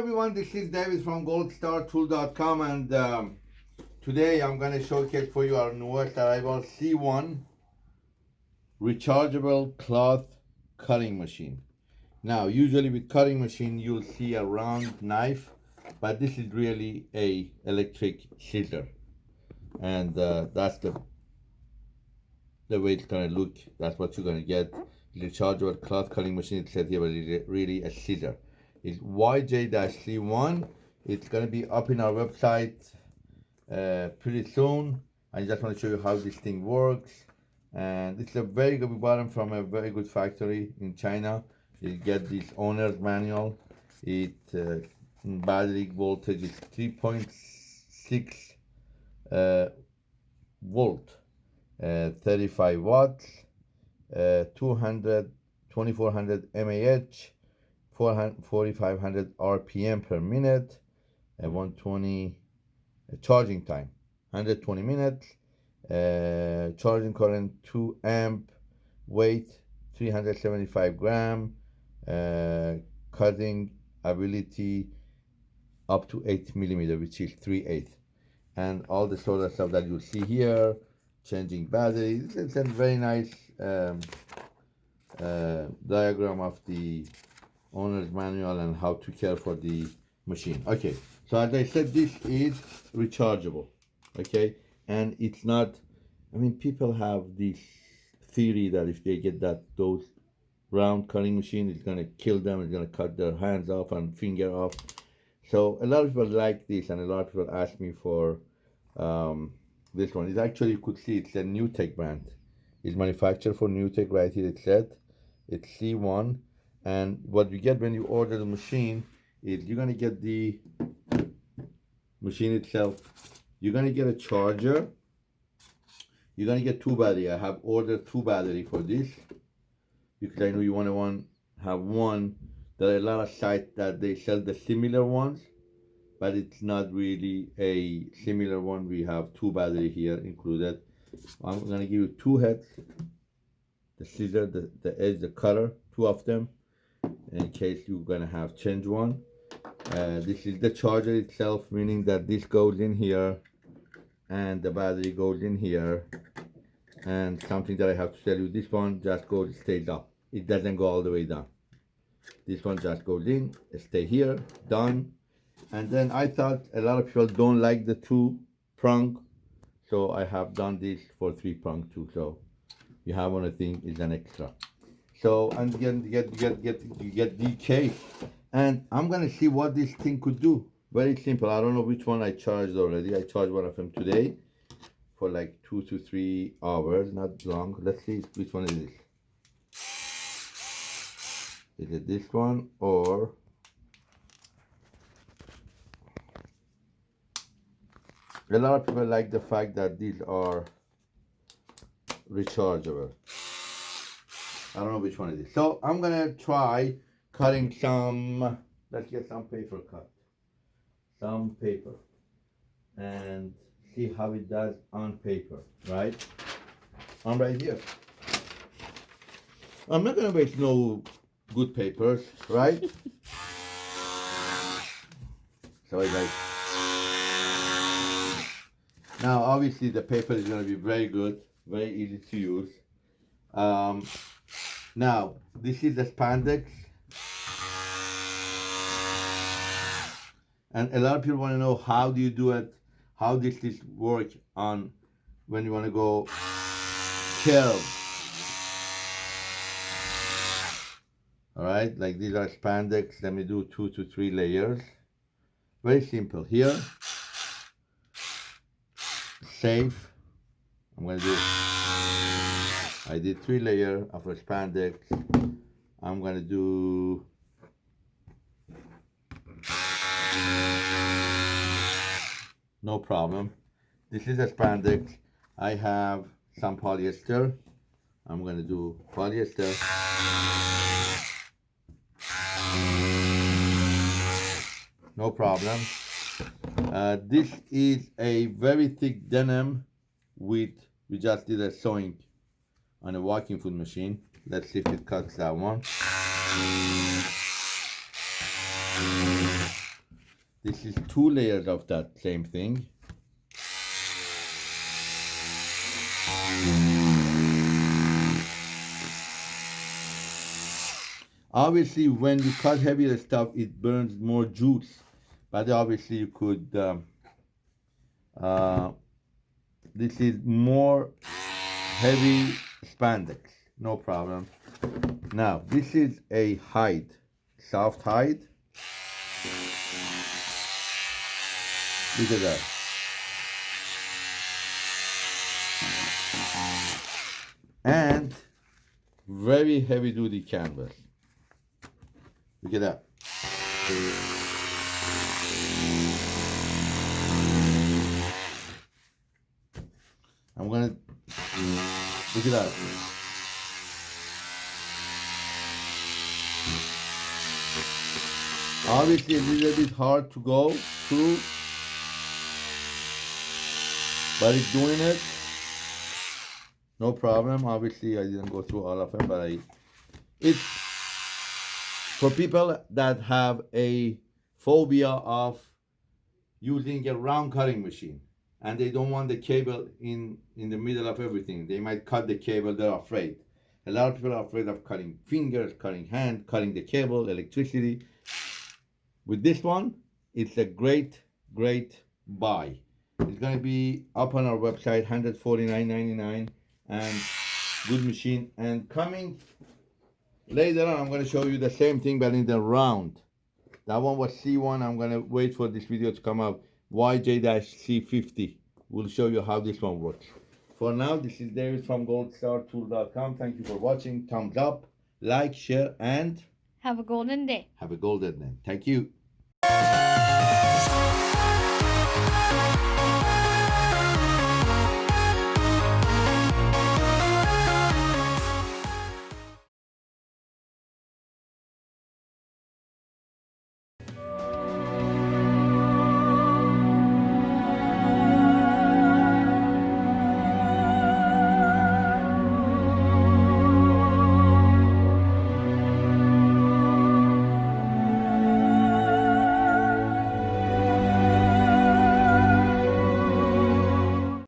everyone, this is David from goldstartool.com and um, today I'm going to showcase for you our newest arrival C1 rechargeable cloth cutting machine. Now usually with cutting machine you'll see a round knife but this is really a electric scissor. And uh, that's the the way it's gonna look. That's what you're gonna get. Rechargeable cloth cutting machine it said here but it's really a scissor is YJ-C1. It's going to be up in our website uh, pretty soon. I just want to show you how this thing works. And it's a very good bottom from a very good factory in China. You get this owner's manual. It uh, battery voltage is 3.6 uh, volt, uh, 35 watts, uh, 200, 2400 mAh, 4500 RPM per minute, and 120 uh, charging time, 120 minutes, uh, charging current 2 amp, weight 375 gram, uh, cutting ability up to 8 millimeter, which is 3 8 and all the sort of stuff that you see here, changing batteries. It's a very nice um, uh, diagram of the owner's manual and how to care for the machine. Okay so as i said this is rechargeable okay? And it's not i mean people have this theory that if they get that those round cutting machine it's going to kill them it's going to cut their hands off and finger off. So a lot of people like this and a lot of people ask me for um, this one. It's actually you could see it's a NewTek brand. It's manufactured for NewTek right here it said it's c1 and what you get when you order the machine is you're gonna get the machine itself. You're gonna get a charger. You're gonna get two battery. I have ordered two battery for this because i know you want to one have one there are a lot of sites that they sell the similar ones but it's not really a similar one. We have two battery here included. I'm gonna give you two heads the scissor the, the edge the cutter two of them in case you're gonna have change one. Uh, this is the charger itself meaning that this goes in here and the battery goes in here. And something that I have to tell you this one just goes stays up. It doesn't go all the way down. This one just goes in stay here done. And then I thought a lot of people don't like the two prong so I have done this for three prong too. So you have one I think is an extra so and get get get get get DK, and I'm gonna see what this thing could do. Very simple. I don't know which one I charged already. I charged one of them today for like two to three hours, not long. Let's see which one is this. Is it this one or a lot of people like the fact that these are rechargeable. I don't know which one it is. So I'm gonna try cutting some, let's get some paper cut. Some paper. And see how it does on paper, right? I'm right here. I'm not gonna waste no good papers, right? so I like now obviously the paper is going to be very good very easy to use um, now, this is the spandex. And a lot of people want to know how do you do it? How does this work on when you want to go curve? All right, like these are spandex. Let me do two to three layers. Very simple. Here, safe. I'm going to do I did three layer of spandex. I'm gonna do no problem. This is a spandex. I have some polyester. I'm gonna do polyester. No problem. Uh, this is a very thick denim with, we just did a sewing on a walking foot machine. Let's see if it cuts that one. This is two layers of that same thing. Obviously, when you cut heavier stuff, it burns more juice. But obviously, you could. Um, uh, this is more heavy spandex, no problem. Now, this is a hide, soft hide. Look at that. And very heavy duty canvas. Look at that. I'm gonna look at that. Obviously a little bit hard to go through, but it's doing it. No problem. Obviously I didn't go through all of them, but I it's for people that have a phobia of using a round cutting machine and they don't want the cable in in the middle of everything. They might cut the cable they're afraid. A lot of people are afraid of cutting fingers cutting hand cutting the cable electricity. With this one it's a great great buy. It's going to be up on our website 149.99 and good machine. And coming later on i'm going to show you the same thing but in the round. That one was c1 i'm going to wait for this video to come out YJ-C50. We'll show you how this one works. For now, this is David from goldstartool.com. Thank you for watching. Thumbs up, like, share, and... Have a golden day. Have a golden day. Thank you.